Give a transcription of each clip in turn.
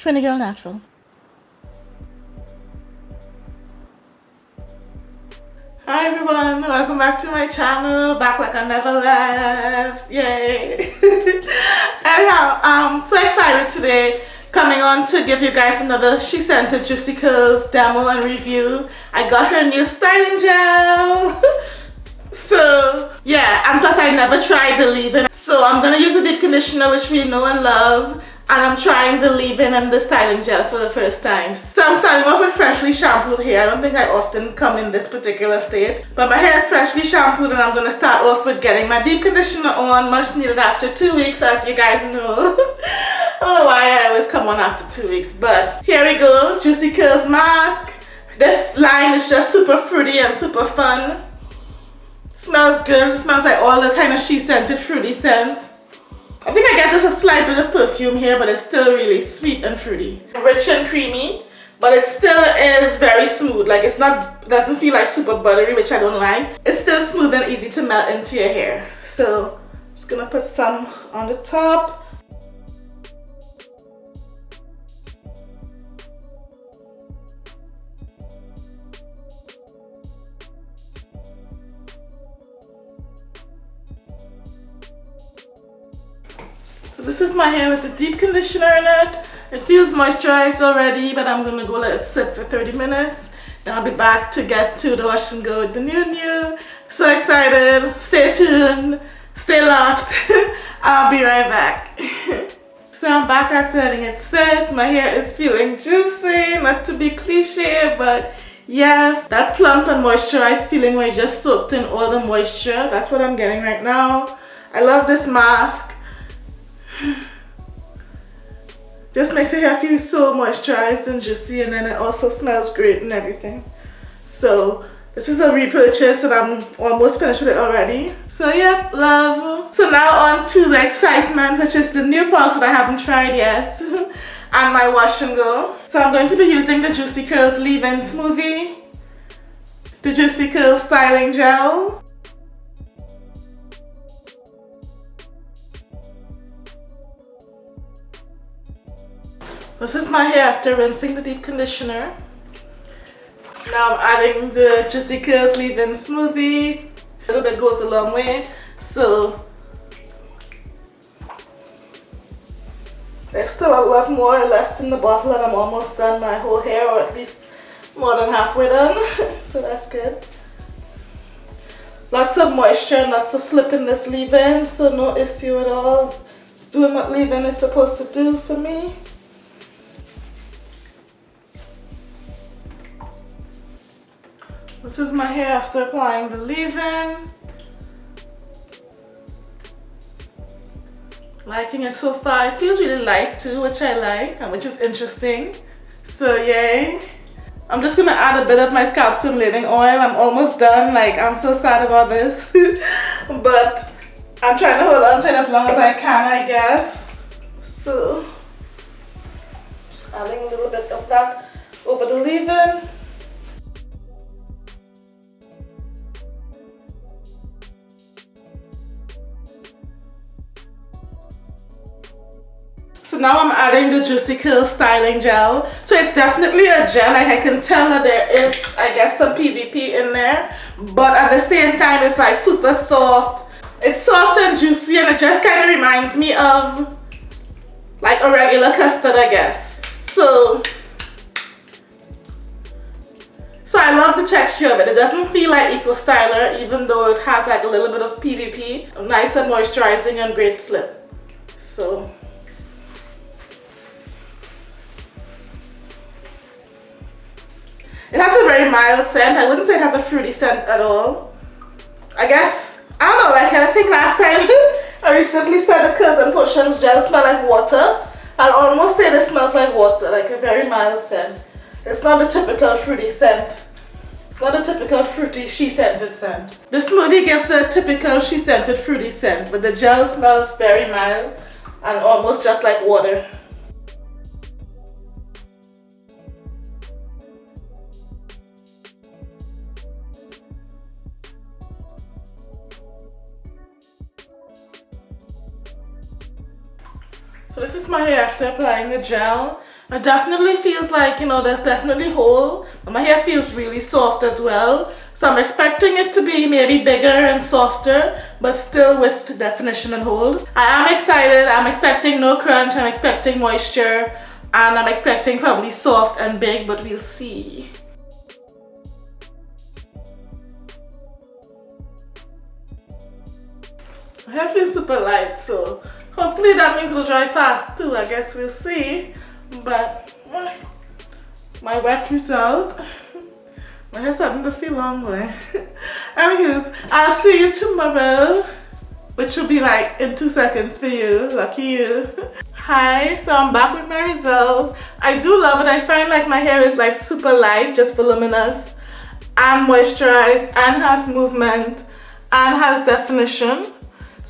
Trini Girl Natural. Hi everyone, welcome back to my channel, back like I never left, yay! Anyhow, I'm so excited today coming on to give you guys another SheScentIt Juicy Curls demo and review. I got her new styling gel. so yeah, and plus I never tried the leave-in. So I'm gonna use a deep conditioner which we know and love and I'm trying the leave-in and the styling gel for the first time. So I'm starting off with freshly shampooed hair. I don't think I often come in this particular state. But my hair is freshly shampooed and I'm to start off with getting my deep conditioner on, much needed after two weeks as you guys know. I don't know why I always come on after two weeks. But here we go, Juicy Curls Mask. This line is just super fruity and super fun. Smells good. Smells like all the kind of SheScentIt fruity scents. I think I get just a slight bit of perfume here, but it's still really sweet and fruity. Rich and creamy, but it still is very smooth. Like it's not, doesn't feel like super buttery, which I don't like. It's still smooth and easy to melt into your hair. So I'm just gonna put some on the top. So this is my hair with the deep conditioner in it. It feels moisturized already, but I'm gonna go let it sit for 30 minutes. Then I'll be back to get to the wash and go with the new new. So excited. Stay tuned. Stay locked. I'll be right back. so I'm back after letting it sit. My hair is feeling juicy. Not to be cliche, but yes, that plump and moisturized feeling where you just soaked in all the moisture. That's what I'm getting right now. I love this mask. Just makes hair feel so moisturized and juicy and then it also smells great and everything. So this is a repurchase and I'm almost finished with it already. So yep, love. So now on to the excitement, which is the new products that I haven't tried yet. and my wash and go. So I'm going to be using the Juicy Curls Leave-In Smoothie, the Juicy Curls Styling Gel, This is my hair after rinsing the deep conditioner. Now I'm adding the Curls Leave-In Smoothie. A little bit goes a long way. So there's still a lot more left in the bottle and I'm almost done my whole hair or at least more than halfway done. so that's good. Lots of moisture, lots of slip in this leave-in, so no issue at all. It's doing what leave-in is supposed to do for me. This is my hair after applying the leave-in. Liking it so far. It feels really light too, which I like and which is interesting. So yay. I'm just gonna add a bit of my scalp stimulating oil. I'm almost done. Like I'm so sad about this. but I'm trying to hold on to it as long as I can, I guess. So just adding a little bit of that over the leave-in. Now I'm adding the Juicy Curls Styling Gel. So it's definitely a gel. Like I can tell that there is, I guess, some PVP in there. But at the same time, it's like super soft. It's soft and juicy and it just kind of reminds me of like a regular custard, I guess. So, so I love the texture of it. It doesn't feel like Eco Styler even though it has like a little bit of PVP. Nice and moisturizing and great slip. So It has a very mild scent. I wouldn't say it has a fruity scent at all. I guess, I don't know, like I think last time I recently said the Curls and Potions gel smell like water. I'd almost say this smells like water, like a very mild scent. It's not a typical fruity scent. It's not a typical fruity SheScentIt scent. The smoothie gives a typical SheScentIt fruity scent, but the gel smells very mild and almost just like water. My hair after applying the gel. It definitely feels like, you know, there's definitely hold, but my hair feels really soft as well. So I'm expecting it to be maybe bigger and softer, but still with definition and hold. I am excited. I'm expecting no crunch. I'm expecting moisture. And I'm expecting probably soft and big, but we'll see. My hair feels super light, so hopefully that means we'll dry fast too. I guess we'll see. But eh, my wet result, my hair's starting to feel long way. Anyways, I'll see you tomorrow, which will be like in two seconds for you. Lucky you. Hi, so I'm back with my result. I do love it. I find like my hair is like super light, just voluminous and moisturized and has movement and has definition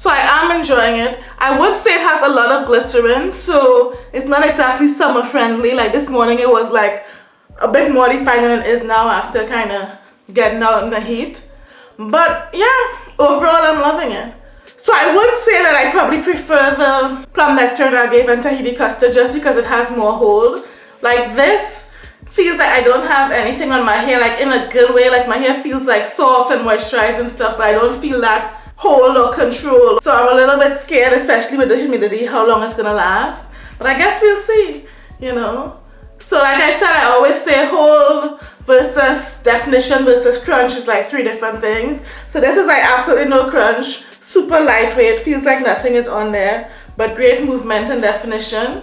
so I am enjoying it. I would say it has a lot of glycerin, so it's not exactly summer friendly. Like this morning it was like a bit more defined than it is now after kind of getting out in the heat. But yeah, overall I'm loving it. So I would say that I probably prefer the plum nectar I gave and Tahiti custard just because it has more hold. Like this feels like I don't have anything on my hair like in a good way. Like my hair feels like soft and moisturized and stuff but I don't feel that hold or control. So I'm a little bit scared, especially with the humidity, how long it's gonna last. But I guess we'll see, you know. So like I said, I always say hold versus definition versus crunch is like three different things. So this is like absolutely no crunch, super lightweight, feels like nothing is on there, but great movement and definition.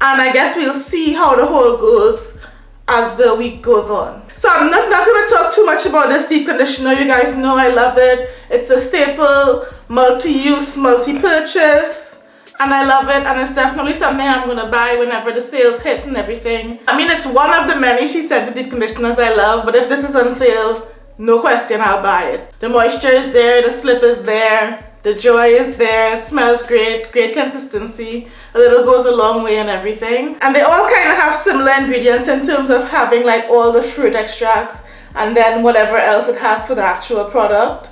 And I guess we'll see how the hold goes as the week goes on. So I'm not, not going to talk too much about this deep conditioner. You guys know I love it. It's a staple, multi-use, multi-purchase. And I love it. And it's definitely something I'm going to buy whenever the sales hit and everything. I mean, it's one of the many SheScentIt deep conditioners I love. But if this is on sale, no question, I'll buy it. The moisture is there. The slip is there. The joy is there, it smells great, great consistency. A little goes a long way and everything. And they all kind of have similar ingredients in terms of having like all the fruit extracts and then whatever else it has for the actual product.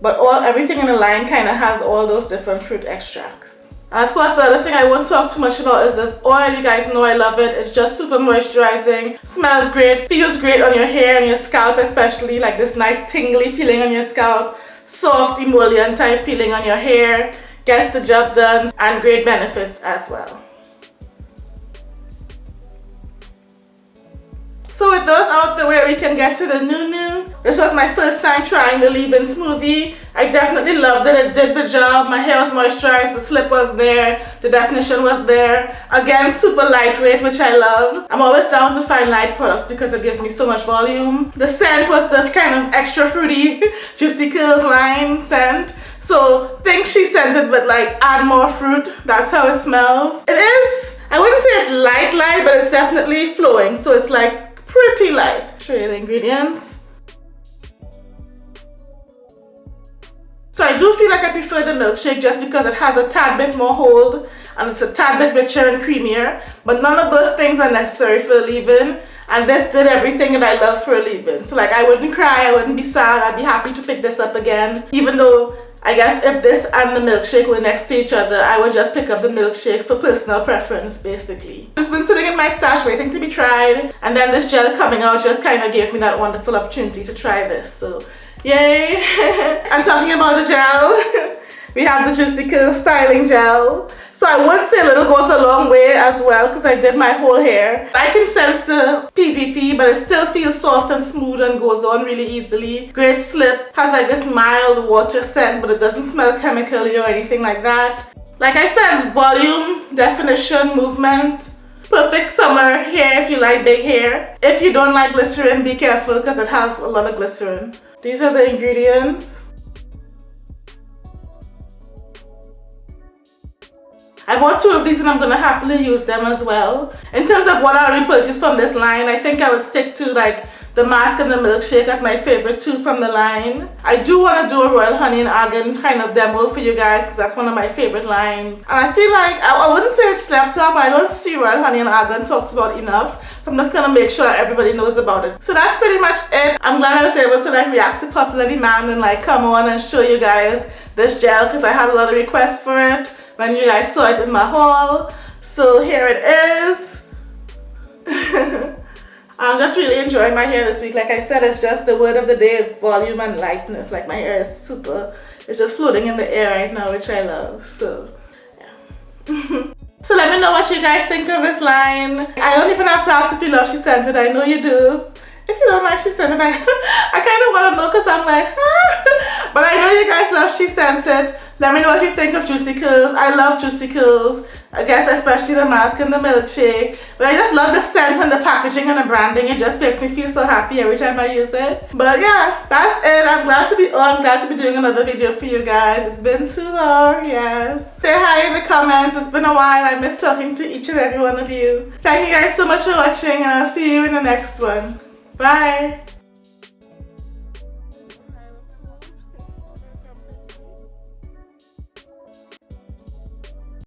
But all everything in the line kind of has all those different fruit extracts. And of course the other thing I won't talk too much about is this oil. You guys know I love it. It's just super moisturizing, smells great, feels great on your hair and your scalp especially. Like this nice tingly feeling on your scalp soft emollient type feeling on your hair, gets the job done, and great benefits as well. So with those out the way, we can get to the new This was my first time trying the leave-in smoothie. I definitely loved it. It did the job. My hair was moisturized. The slip was there. The definition was there. Again, super lightweight, which I love. I'm always down to find light products because it gives me so much volume. The scent was the kind of extra fruity Juicy Curls line scent. So think SheScentIt but like add more fruit. That's how it smells. It is, I wouldn't say it's light light, but it's definitely flowing. So it's like pretty light. Show you the ingredients. So I do feel like I prefer the milkshake just because it has a tad bit more hold and it's a tad bit richer and creamier. But none of those things are necessary for a leave-in. And this did everything that I love for a leave-in. So like I wouldn't cry, I wouldn't be sad, I'd be happy to pick this up again. Even though I guess if this and the milkshake were next to each other, I would just pick up the milkshake for personal preference, basically. Just been sitting in my stash waiting to be tried, and then this gel coming out just kind of gave me that wonderful opportunity to try this, so yay! and talking about the gel, we have the Juicy Curl Styling Gel. So I would say little goes a long way as well because I did my whole hair. I can sense the PVP but it still feels soft and smooth and goes on really easily. Great slip, has like this mild water scent but it doesn't smell chemically or anything like that. Like I said, volume, definition, movement, perfect summer hair if you like big hair. If you don't like glycerin, be careful because it has a lot of glycerin. These are the ingredients. I bought two of these and I'm gonna happily use them as well. In terms of what I'll repurchase from this line, I think I would stick to like the mask and the milkshake as my favorite two from the line. I do want to do a Royal Honey and Argan kind of demo for you guys because that's one of my favorite lines. And I feel like, I, I wouldn't say it's slept on, but I don't see Royal Honey and Argan talked about enough. So I'm just gonna make sure that everybody knows about it. So that's pretty much it. I'm glad I was able to like react to popular demand and like come on and show you guys this gel because I had a lot of requests for it when you guys saw it in my haul. So here it is. I'm just really enjoying my hair this week. Like I said, it's just the word of the day is volume and lightness. Like my hair is super, it's just floating in the air right now, which I love. So, yeah. so let me know what you guys think of this line. I don't even have to ask if you love SheScentIt. I know you do. If you don't like SheScentIt, I, I kind of want to know because I'm like, ah. But I know you guys love SheScentIt. Let me know what you think of Juicy Curls. I love Juicy Curls. I guess especially the mask and the milkshake. But I just love the scent and the packaging and the branding. It just makes me feel so happy every time I use it. But yeah, that's it. I'm glad to be on. Glad to be doing another video for you guys. It's been too long, yes. Say hi in the comments. It's been a while. I miss talking to each and every one of you. Thank you guys so much for watching and I'll see you in the next one. Bye.